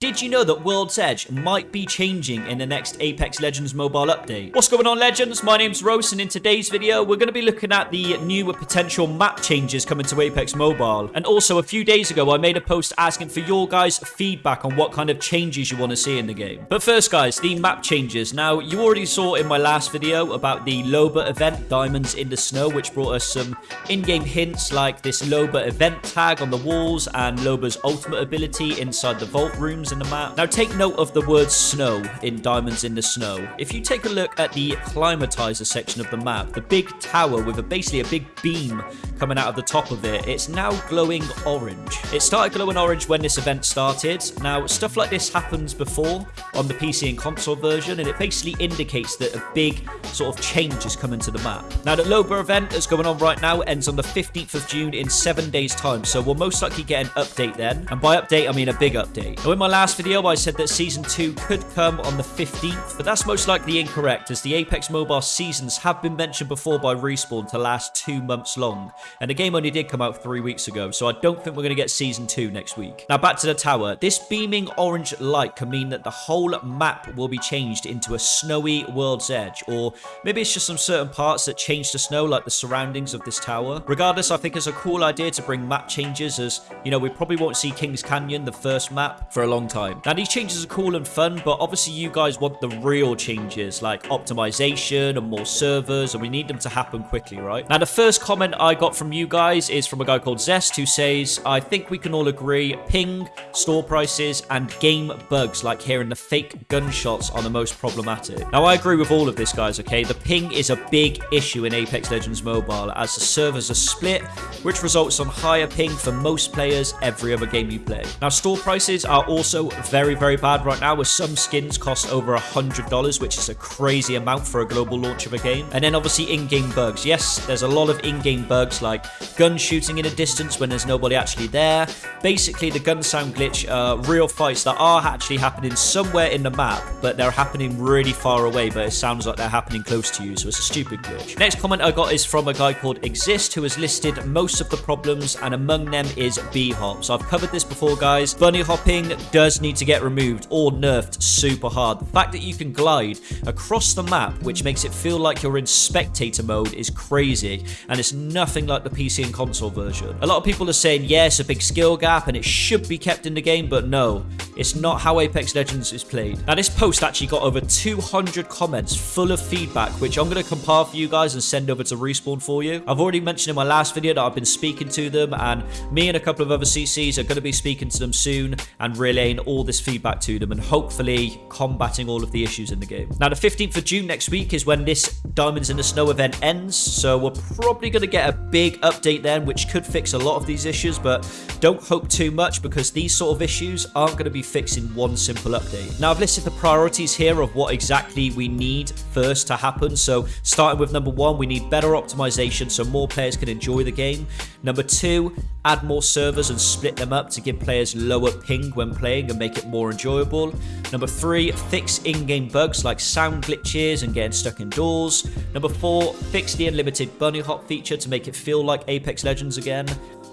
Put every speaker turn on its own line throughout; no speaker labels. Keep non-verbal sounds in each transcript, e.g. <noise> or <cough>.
Did you know that World's Edge might be changing in the next Apex Legends mobile update? What's going on, Legends? My name's Rose, and in today's video, we're going to be looking at the new potential map changes coming to Apex Mobile. And also, a few days ago, I made a post asking for your guys' feedback on what kind of changes you want to see in the game. But first, guys, the map changes. Now, you already saw in my last video about the Loba event, Diamonds in the Snow, which brought us some in-game hints like this Loba event tag on the walls and Loba's ultimate ability inside the vault rooms in the map. Now take note of the word snow in Diamonds in the Snow. If you take a look at the climatizer section of the map, the big tower with a, basically a big beam coming out of the top of it, it's now glowing orange. It started glowing orange when this event started. Now stuff like this happens before on the PC and console version and it basically indicates that a big sort of change is coming to the map. Now the Loba event that's going on right now ends on the 15th of June in seven days time so we'll most likely get an update then and by update I mean a big update. Now in my last last video, I said that Season 2 could come on the 15th, but that's most likely incorrect, as the Apex Mobile seasons have been mentioned before by Respawn to last two months long, and the game only did come out three weeks ago, so I don't think we're going to get Season 2 next week. Now back to the tower. This beaming orange light can mean that the whole map will be changed into a snowy world's edge, or maybe it's just some certain parts that change to snow, like the surroundings of this tower. Regardless, I think it's a cool idea to bring map changes, as, you know, we probably won't see Kings Canyon, the first map, for a long time. Now, these changes are cool and fun, but obviously you guys want the real changes, like optimization and more servers, and we need them to happen quickly, right? Now, the first comment I got from you guys is from a guy called Zest, who says, I think we can all agree ping, store prices, and game bugs, like hearing the fake gunshots are the most problematic. Now, I agree with all of this, guys, okay? The ping is a big issue in Apex Legends Mobile, as the servers are split, which results on higher ping for most players every other game you play. Now, store prices are also very, very bad right now, with some skins cost over $100, which is a crazy amount for a global launch of a game. And then obviously in-game bugs. Yes, there's a lot of in-game bugs like gun shooting in a distance when there's nobody actually there. Basically, the gun sound glitch are real fights that are actually happening somewhere in the map, but they're happening really far away, but it sounds like they're happening close to you, so it's a stupid glitch. Next comment I got is from a guy called Exist, who has listed most of the problems, and among them is B-hop. So I've covered this before, guys. Bunny hopping does need to get removed or nerfed super hard. The fact that you can glide across the map, which makes it feel like you're in spectator mode, is crazy, and it's nothing like the PC and console version. A lot of people are saying, yes, a big skill gap, and it should be kept in the game, but no, it's not how Apex Legends is played. Now, this post actually got over 200 comments full of feedback, which I'm going to compile for you guys and send over to Respawn for you. I've already mentioned in my last video that I've been speaking to them, and me and a couple of other CCs are going to be speaking to them soon and relaying all this feedback to them and hopefully combating all of the issues in the game. Now, the 15th of June next week is when this Diamonds in the Snow event ends, so we're probably going to get a big update then, which could fix a lot of these issues, but don't hope too much because these sort of issues aren't going to be fixed in one simple update. Now, I've listed the priorities here of what exactly we need first to happen. So, starting with number one, we need better optimization so more players can enjoy the game. Number two, add more servers and split them up to give players lower ping when playing and make it more enjoyable. Number three, fix in-game bugs like sound glitches and getting stuck indoors. Number four, fix the unlimited bunny hop feature to make it feel like Apex Legends again.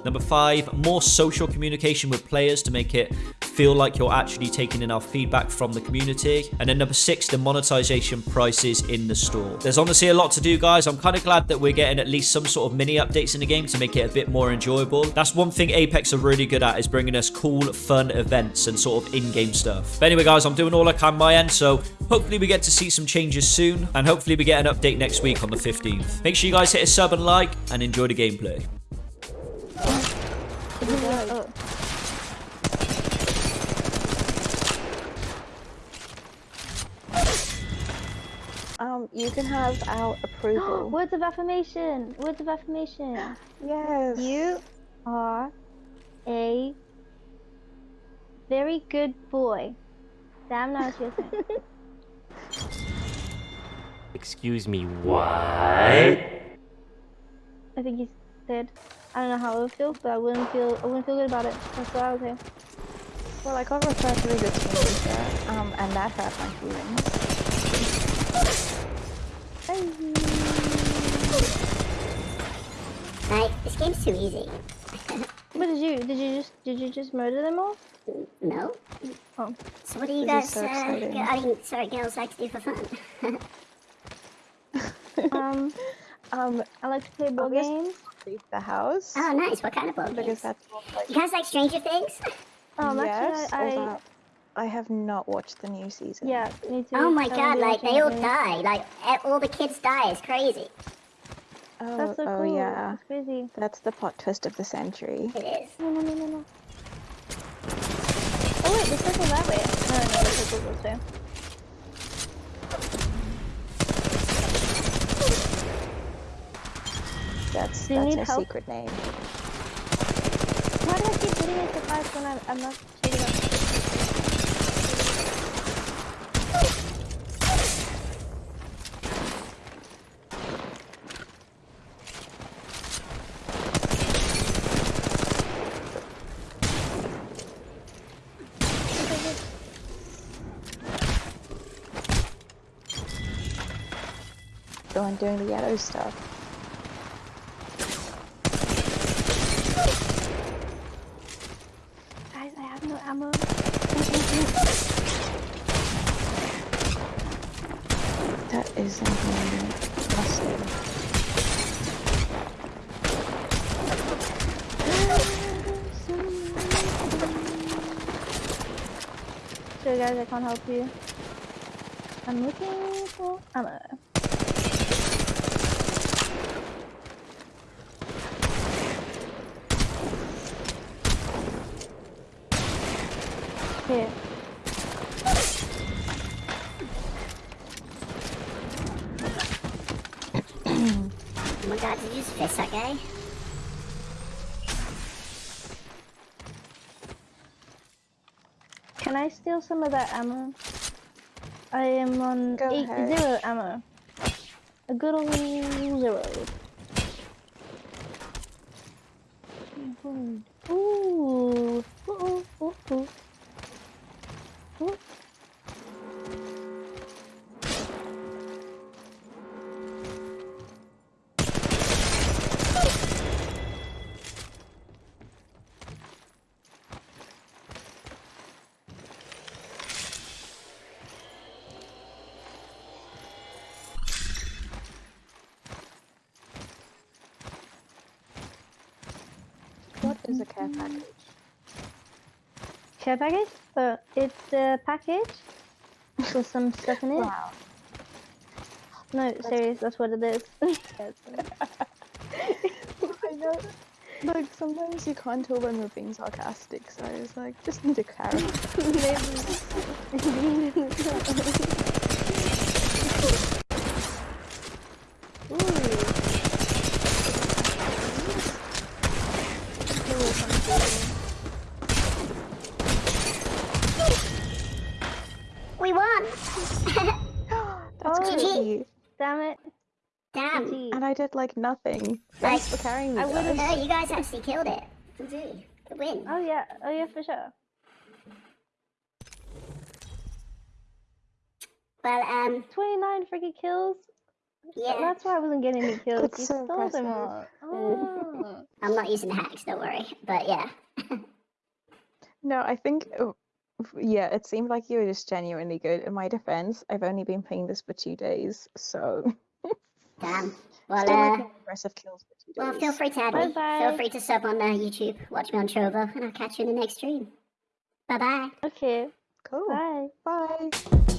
Number five, more social communication with players to make it feel like you're actually taking enough feedback from the community. And then number six, the monetization prices in the store. There's honestly a lot to do, guys. I'm kind of glad that we're getting at least some sort of mini updates in the game to make it a bit more enjoyable. That's one thing Apex are really good at is bringing us cool, fun events and sort of in-game stuff. But anyway, guys, I'm doing all I can my end, so hopefully we get to see some changes soon, and hopefully we get an update next week on the 15th. Make sure you guys hit a sub and like, and enjoy the gameplay.
Um, you can have our approval. <gasps>
Words of affirmation. Words of affirmation. <gasps>
yes.
You are a very good boy. Damn, now it's your turn. <laughs>
Excuse me, what?
I think he's dead. I don't know how it would feel, but I wouldn't feel. I wouldn't feel good about it. That's what I would say.
Well, I got referred to as a teenager, um, and that hurt my feelings.
Like, this game's too easy.
What did you? Did you just? Did you just murder them all?
No.
Oh.
So what do you guys?
is so
uh,
exciting.
g- I mean, sorry, girls like to do for fun. <laughs>
Um,
Um,
I like to play board games.
leave the house
oh, nice. What kind of board
because
games?
that's like
You guys like Stranger Things?
Um,
yes,
actually, I, I
I have not watched the new season.
yeah, me too.
Oh my
I
god, like they all die. Like all the kids die. It's crazy.
Oh,
That's so
oh
cool.
yeah.
That's crazy.
That's the plot twist of the century.
It is.
No, no, no, no, no. Oh wait, the circle that way. No, no, the circle this way.
That's that's
help?
secret name.
Why do I keep getting fights when I'm, I'm not shading up?
One doing the yellow stuff.
Guys, I have no ammo.
That is. Busted.
Sorry guys, I can't help you. I'm looking for ammo. Here.
Oh my god, did you just fist that guy?
Can I steal some of that ammo? I am on
Go
eight
ahead.
zero ammo. A good old zero. Ooh. Ooh. Ooh. Ooh. Ooh. Ooh.
What is a care package?
Care package? So it's a package with some <laughs> stuff in it.
Wow.
No, serious, that's what it is. <laughs> <laughs>
I know. Like sometimes you can't tell when we're being sarcastic, so I was like, just need a clarity.
We won!
That's
Oh.
crazy.
Damn it.
Damn.
GG.
And I did like nothing.
Like,
Thanks for carrying me.
I would've-
guys. <laughs>
No, you guys actually killed it. GG. Good win.
Oh yeah, oh yeah, for sure.
Well, um,
29 freaking kills.
yeah.
That's why I wasn't getting any kills.
That's
you
so
stole them all. Oh. <laughs>
I'm not using hacks, don't worry. But yeah. <laughs>
No, I think, oh, yeah, it seemed like you were just genuinely good. In my defense, I've only been playing this for two days, so
Damn. Well, uh,
making impressive kills
well, feel free to add me.
Bye-bye.
Feel free to sub on uh, YouTube, watch me on Trovo, and I'll catch you in the next stream. Bye bye.
Okay,
Cool.
bye.
Bye.